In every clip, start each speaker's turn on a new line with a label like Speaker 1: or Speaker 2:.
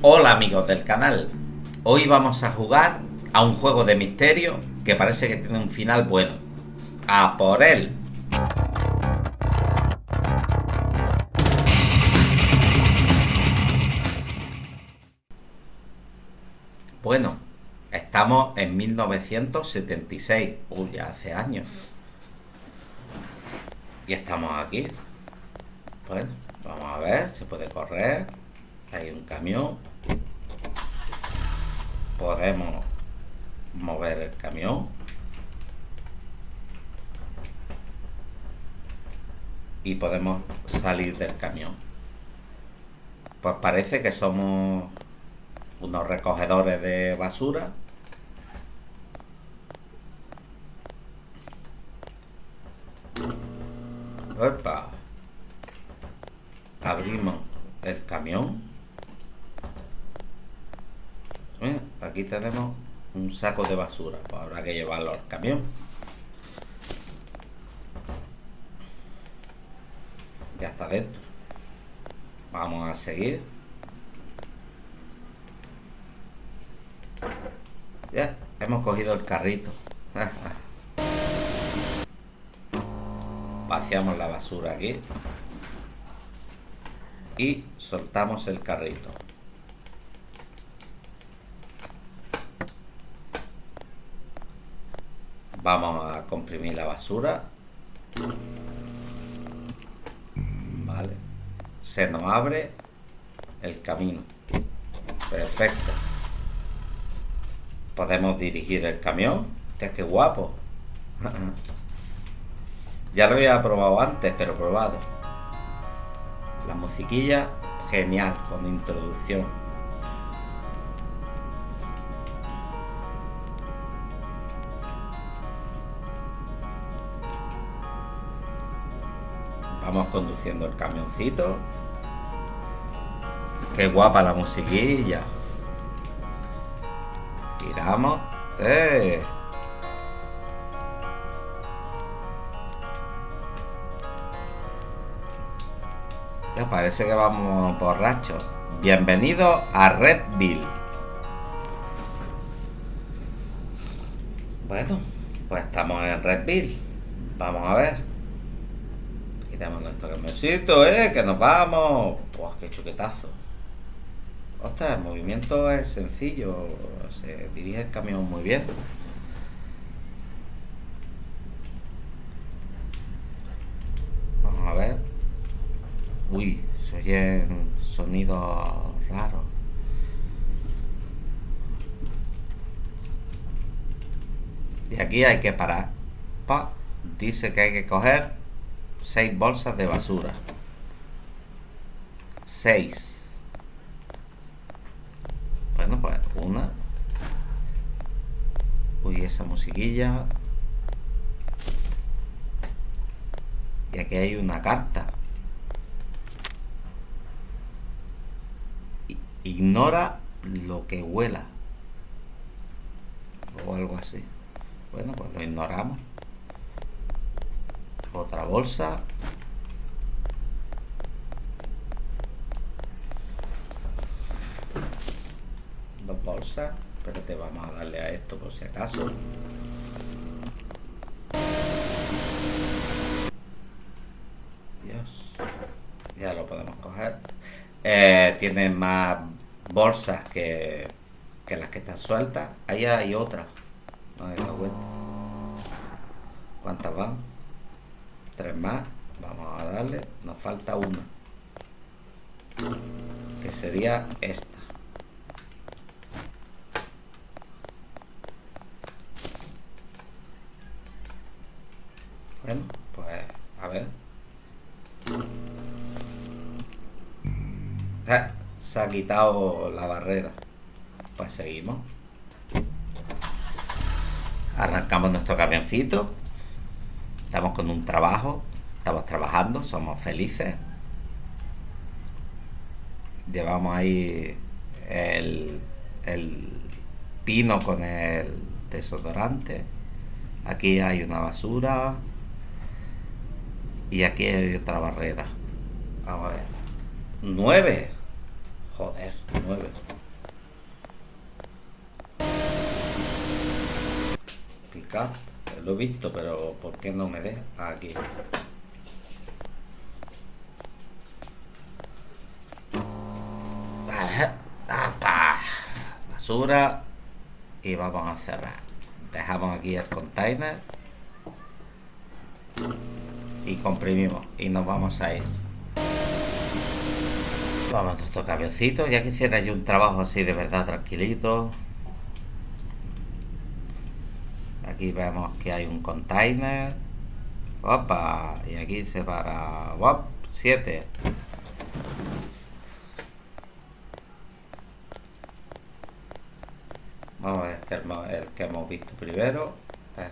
Speaker 1: Hola amigos del canal, hoy vamos a jugar a un juego de misterio que parece que tiene un final bueno. ¡A por él! Bueno, estamos en 1976, uy, ya hace años. Y estamos aquí. Bueno, vamos a ver, se puede correr. Hay un camión. Podemos mover el camión. Y podemos salir del camión. Pues parece que somos unos recogedores de basura. Opa. Abrimos el camión. Aquí tenemos un saco de basura. Pues habrá que llevarlo al camión. Ya está dentro. Vamos a seguir. Ya, hemos cogido el carrito. Vaciamos la basura aquí. Y soltamos el carrito. Vamos a comprimir la basura. Vale. Se nos abre el camino. Perfecto. Podemos dirigir el camión. Que qué guapo. ya lo había probado antes, pero probado. La musiquilla, genial, con introducción. Vamos conduciendo el camioncito. Qué guapa la musiquilla. Giramos. ¡Eh! Ya parece que vamos borrachos. Bienvenido a Redville. Bueno, pues estamos en Redville. Vamos a ver. Quitamos nuestro camioncito, ¿eh? Que nos vamos. ¡Pues qué chuquetazo! Ostras, el movimiento es sencillo, se dirige el camión muy bien. Vamos a ver. Uy, se oyen sonidos raros. Y aquí hay que parar. Pa, dice que hay que coger seis bolsas de basura. Seis. Bueno, pues una. Uy, esa musiquilla. Y aquí hay una carta. Ignora lo que huela. O algo así. Bueno, pues lo ignoramos. Otra bolsa. bolsa pero te vamos a darle a esto por si acaso. Dios ya lo podemos coger. Eh, tiene más bolsas que, que las que están sueltas. Ahí hay otra ¿cuántas van? Tres más vamos a darle nos falta una que sería esta Bueno, pues a ver. Ah, se ha quitado la barrera. Pues seguimos. Arrancamos nuestro camioncito. Estamos con un trabajo. Estamos trabajando, somos felices. Llevamos ahí el, el pino con el desodorante. Aquí hay una basura. Y aquí hay otra barrera. Vamos a ver. 9. Joder, nueve. Pica. Lo he visto, pero ¿por qué no me deja? Aquí. Basura. Y vamos a cerrar. Dejamos aquí el container. Y comprimimos. Y nos vamos a ir. Vamos a nuestro camioncito. Ya quisiera yo un trabajo así de verdad tranquilito. Aquí vemos que hay un container. Opa. Y aquí se para. 7. Vamos a ver el, que hemos visto primero.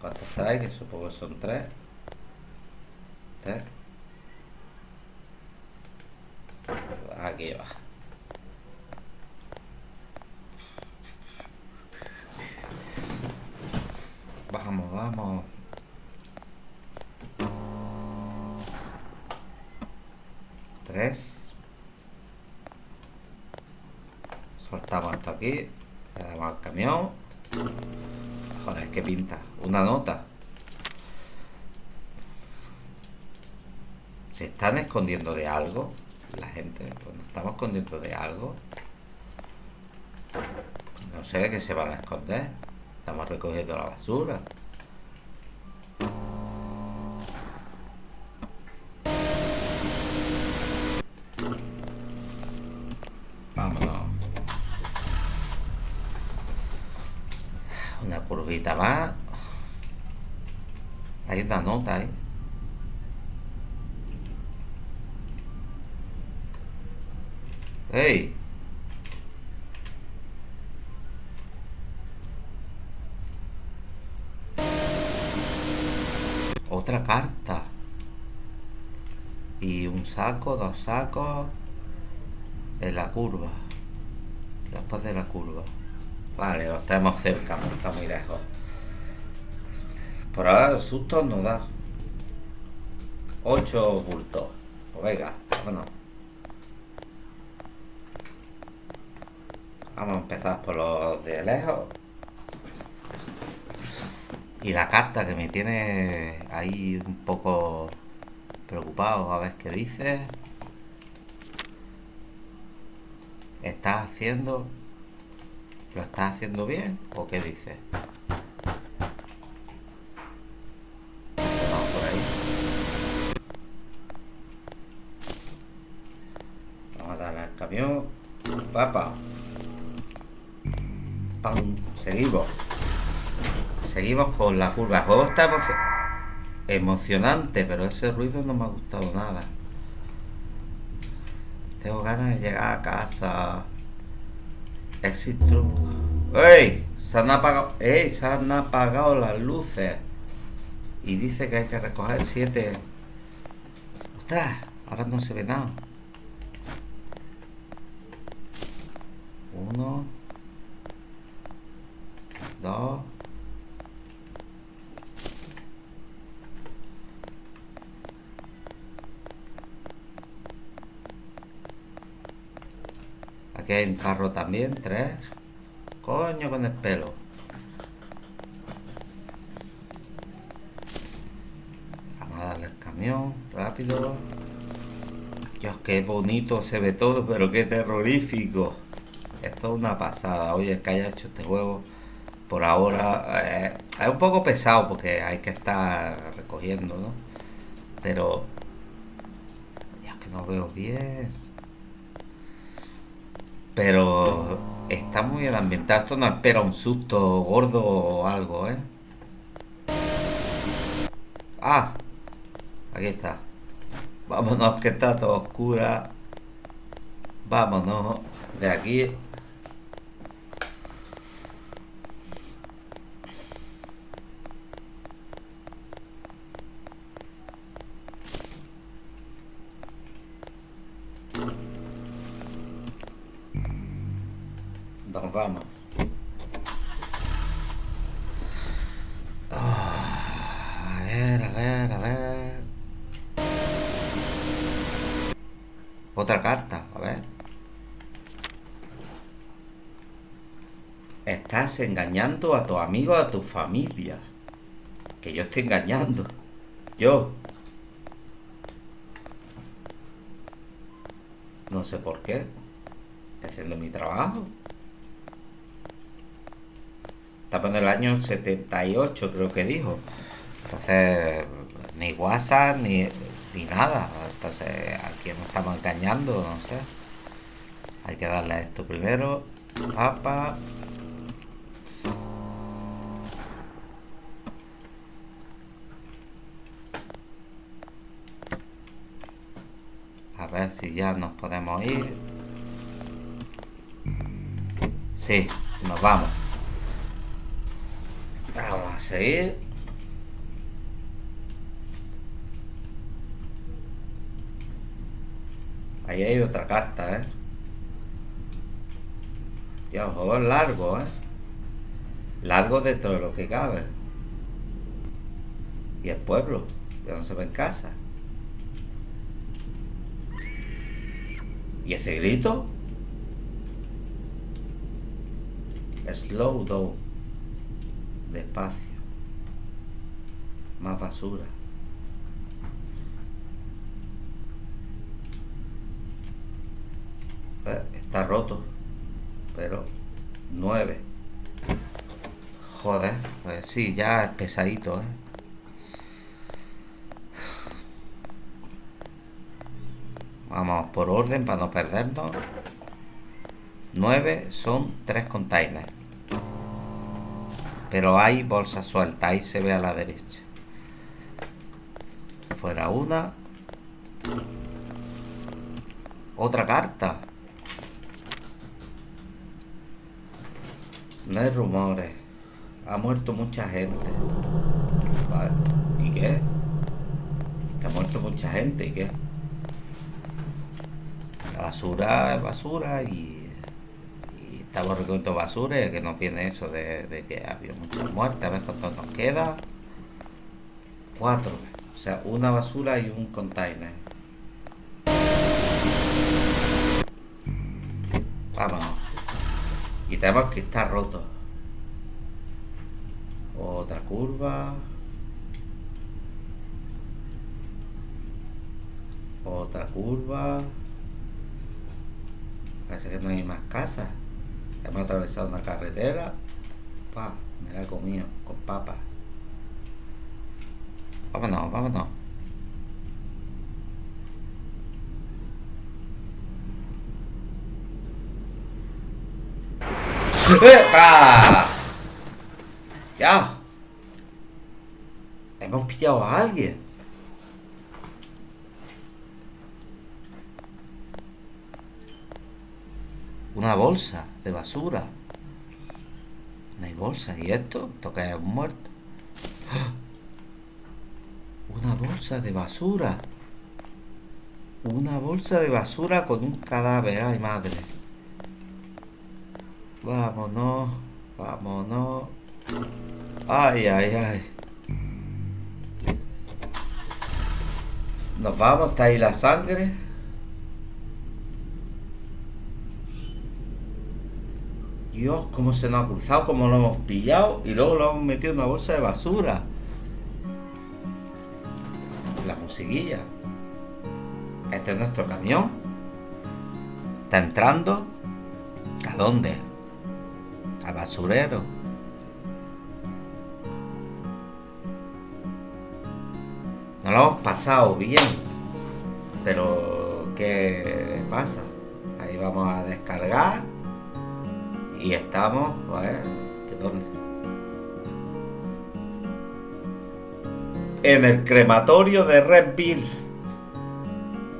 Speaker 1: Cuántos trae, que supongo son 3. 3. Aquí va. Vamos, vamos. Tres. Soltamos esto aquí. Le damos al camión. Joder, es que pinta. Una nota. ¿Se están escondiendo de algo? La gente, pues nos estamos escondiendo de algo. No sé de qué se van a esconder. Estamos recogiendo la basura. Vámonos. Una curvita más. Hay una nota ahí. ¡Ey! Otra carta. Y un saco, dos sacos. En la curva. Después de la curva. Vale, lo estamos cerca, no está muy lejos. Por ahora el susto nos da. Ocho bultos. Pues venga, vámonos. Vamos a empezar por los de lejos. Y la carta que me tiene ahí un poco preocupado a ver qué dice. ¿Estás haciendo? ¿Lo estás haciendo bien? ¿O qué dice? Vamos por ahí. Vamos a darle al camión. Papa. Seguimos. Seguimos con la curva. Juego está emocionante, pero ese ruido no me ha gustado nada. Tengo ganas de llegar a casa. Exit ¡Ey! Se han apagado. ¡Ey! Se han apagado las luces. Y dice que hay que recoger siete. ¡Ostras! Ahora no se ve nada. Uno dos aquí hay un carro también tres coño con el pelo vamos a darle el camión rápido Dios, qué bonito se ve todo, pero qué terrorífico. Esto es una pasada. Oye, el que haya hecho este juego por ahora eh, es un poco pesado porque hay que estar recogiendo, ¿no? Pero ya que no veo bien. Pero está muy bien ambientado. Esto no espera un susto gordo o algo, ¿eh? Ah, aquí está. Vámonos que está todo oscura. Vámonos de aquí. Otra carta, a ver. estás engañando a tus amigos, a tu familia. Que yo estoy engañando. Yo. No sé por qué. Estoy haciendo mi trabajo. Estamos en el año 78, creo que dijo. Entonces, ni WhatsApp, ni, ni nada. Entonces, aquí nos estamos engañando, no sé. Hay que darle a esto primero. Papa. A ver si ya nos podemos ir. Sí, nos vamos. Vamos a seguir. Ahí hay otra carta, ¿eh? Ya, el juego largo, ¿eh? Largo dentro de lo que cabe. Y el pueblo, ya no se ve en casa. ¿Y ese grito? Slow down. Despacio. Más basura. Eh, roto. Pero 9. Joder, pues sí, ya es pesadito, ¿eh? Vamos por orden para no perdernos. 9 son 3 containers. Pero hay bolsas sueltas, ahí se ve a la derecha. Fuera una. Otra carta. No hay rumores. Ha muerto mucha gente. Vale. ¿Y qué? ha muerto mucha gente, ¿y qué? La basura es basura y, estamos recogiendo basura que nos viene eso de, que había muchas muertes. A ver cuánto nos queda. Cuatro. O sea, una basura y un container. Vámonos. Tenemos que estar roto. Otra curva. Otra curva. Parece que no hay más casas. Hemos atravesado una carretera. Pa, me la he comido con papas. Vámonos, vámonos. ¡Epa! Ya. Hemos pillado a alguien. Una bolsa de basura. No hay bolsa. ¿Y esto? Toca un muerto. Una bolsa de basura. Una bolsa de basura con un cadáver. Ay, madre. Vámonos. Vámonos. Ay, ay, ay. Nos vamos, está ahí la sangre. Dios, cómo se nos ha cruzado, cómo lo hemos pillado y luego lo hemos metido en una bolsa de basura. La musiquilla. Este es nuestro camión. Está entrando. ¿A dónde? Al basurero. No lo hemos pasado bien. Pero, ¿qué pasa? Ahí vamos a descargar. Y estamos, pues, ¿dónde? En el crematorio de Redville.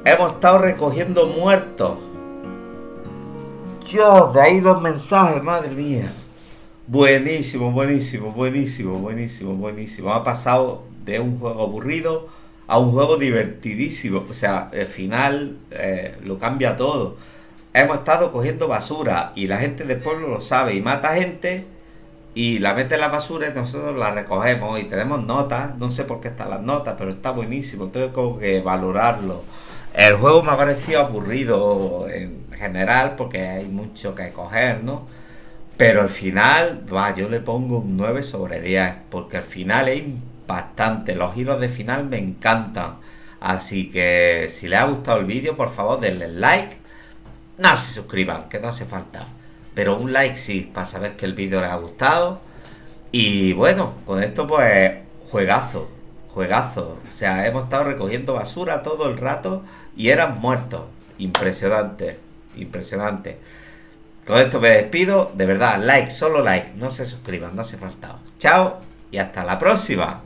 Speaker 1: Hemos estado recogiendo muertos. Dios, de ahí los mensajes, madre mía. Buenísimo, buenísimo, buenísimo, buenísimo, buenísimo. Ha pasado de un juego aburrido a un juego divertidísimo. O sea, el final eh, lo cambia todo hemos estado cogiendo basura y la gente del pueblo lo sabe y mata gente y la mete en la basura y nosotros la recogemos y tenemos notas, no sé por qué están las notas, pero está buenísimo, tengo que valorarlo. El juego me ha parecido aburrido en general porque hay mucho que coger, ¿no? Pero al final, va, yo le pongo un 9 sobre 10, porque al final es impactante. Los giros de final me encantan. Así que si les ha gustado el vídeo, por favor denle like. No se suscriban, que no hace falta. Pero un like sí, para saber que el vídeo les ha gustado. Y bueno, con esto pues juegazo, Juegazo. O sea, hemos estado recogiendo basura todo el rato y eran muertos. Impresionante. Impresionante. Con esto me despido. De verdad, like, solo like. No se suscriban, no hace falta. Chao y hasta la próxima.